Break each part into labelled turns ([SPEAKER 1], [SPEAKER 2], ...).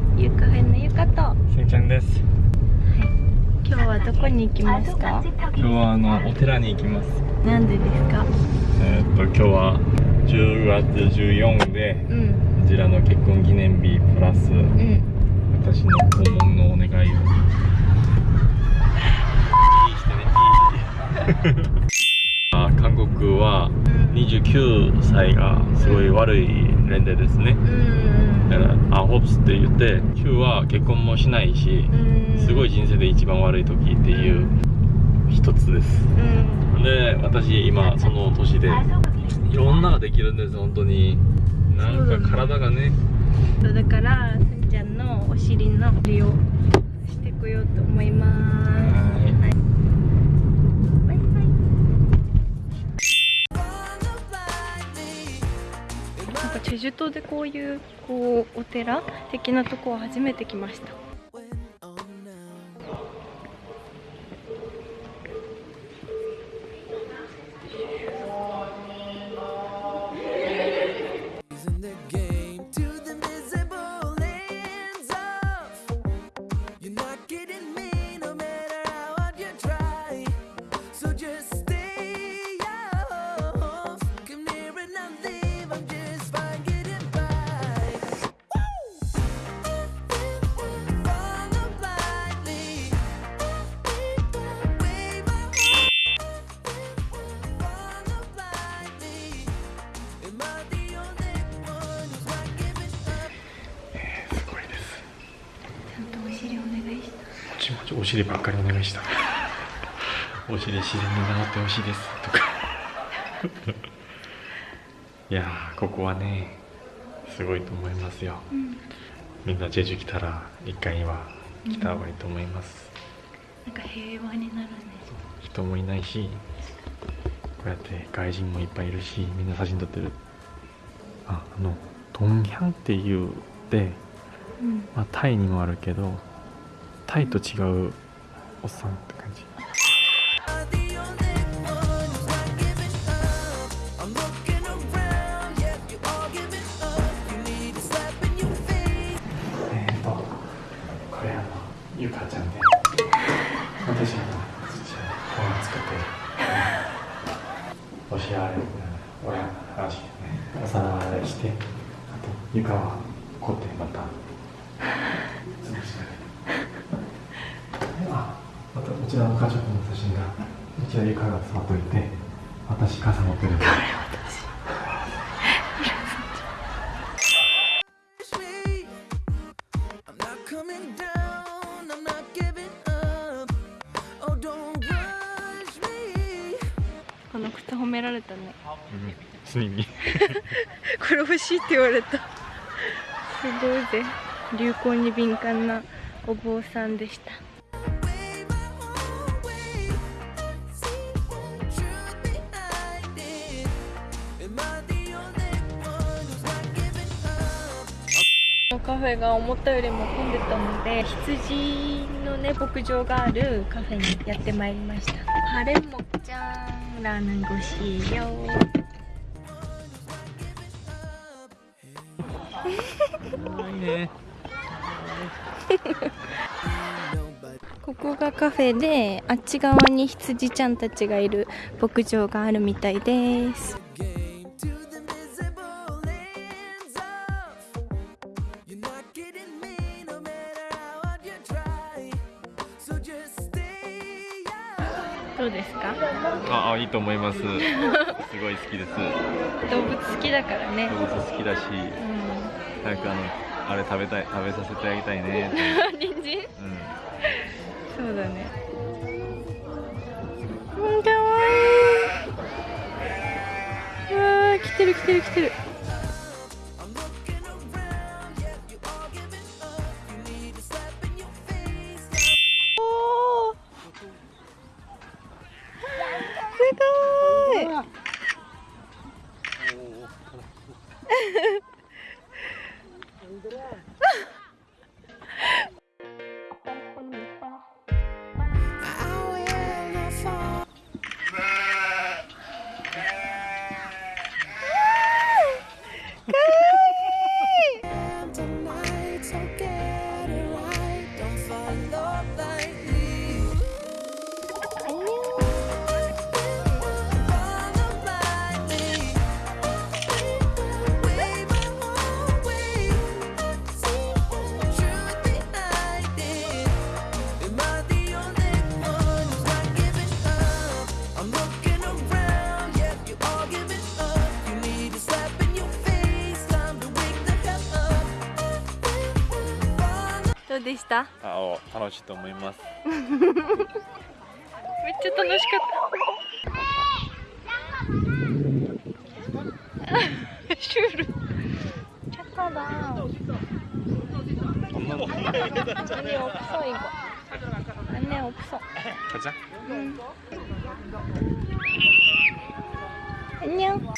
[SPEAKER 1] はゆうカフェのゆかと。
[SPEAKER 2] せんちゃんです。
[SPEAKER 1] 今日はどこに行きますか？
[SPEAKER 2] 今日はあのお寺に行きます。
[SPEAKER 1] なんでですか？
[SPEAKER 2] えーっと今日は10月14で
[SPEAKER 1] うん。
[SPEAKER 2] こちらの結婚記念日プラス
[SPEAKER 1] うん。
[SPEAKER 2] 私の訪問のお願いを。いいしてね。いいあ 韓国は29歳がすごい悪い年齢ですね
[SPEAKER 1] うん
[SPEAKER 2] だからアホプスって言って9は結婚もしないし
[SPEAKER 1] うん
[SPEAKER 2] すごい人生で一番悪い時っていう一つです
[SPEAKER 1] うん
[SPEAKER 2] で私今その年でいろんなのができるんです本当になんか体がね
[SPEAKER 1] だからすんちゃんのお尻の利用なんかチェジュ島でこういうこうお寺的なとこは初めて来ました。ち
[SPEAKER 2] もちお尻ばっかりお願いした。お尻自然に治ってほしいです。とか。いやーここはねすごいと思いますよ。
[SPEAKER 1] うん
[SPEAKER 2] みんなジェジュ来たら一回は来た方がいいと思います、
[SPEAKER 1] なんか平和になるね。
[SPEAKER 2] 人もいないしこうやって外人もいっぱいいるしみんな写真撮ってる。ああのトンギャンっていうで、
[SPEAKER 1] うん。
[SPEAKER 2] まあ、タイにもあるけどタイと違うおっさんって感じ。えーとこれあのゆかちゃんで私あの土を本を作っておしあれ俺話ねお皿洗いしてあと床は凝ってまた潰してあまたこちらの家族の写真がこちら床が座っといて私傘持ってるんで.
[SPEAKER 3] Oh, me.
[SPEAKER 1] この靴褒められたね。
[SPEAKER 2] うん。ついに。
[SPEAKER 1] これ欲しいって言われた。すごいぜ。流行に敏感なお坊さんでしたカフェが思ったよりも混んでたので羊のね牧場があるカフェにやってまいりました。ハレモちゃんラーメンごしよ
[SPEAKER 2] いいね。
[SPEAKER 1] ここがカフェであっち側に羊ちゃんたちがいる牧場があるみたいですどうですか？
[SPEAKER 2] ああいいと思います。すごい好きです。
[SPEAKER 1] 動物好きだからね。
[SPEAKER 2] 動物好きだし
[SPEAKER 1] う
[SPEAKER 2] 早くあのあれ食べたい食べさせてあげたいね。
[SPEAKER 1] ん 人参？
[SPEAKER 2] うん。
[SPEAKER 1] そうだね。うんかわいい。うわー来てる来てる来てるうでした
[SPEAKER 2] あお楽しいと思います
[SPEAKER 1] めっちゃ楽しかったシュールチャカだ
[SPEAKER 2] 엄마
[SPEAKER 1] 아니 없어 이거 안에 없어
[SPEAKER 2] 가자
[SPEAKER 1] 응. 안녕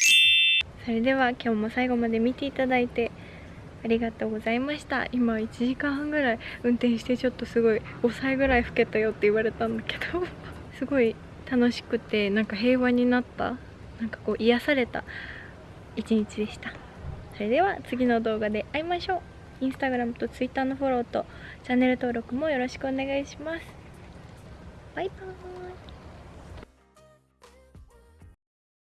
[SPEAKER 1] それでは今日も最後まで見ていただいて ありがとうございました。今1時間半ぐらい運転してちょっとすごい5歳ぐらい老けたよって言われたんだけど。すごい楽しくてなんか平和になった。なんかこう癒された一日でした。それでは次の動画で会いましょう。インスタグラムとツイッターのフォローとチャンネル登録もよろしくお願いします。バイバーイ。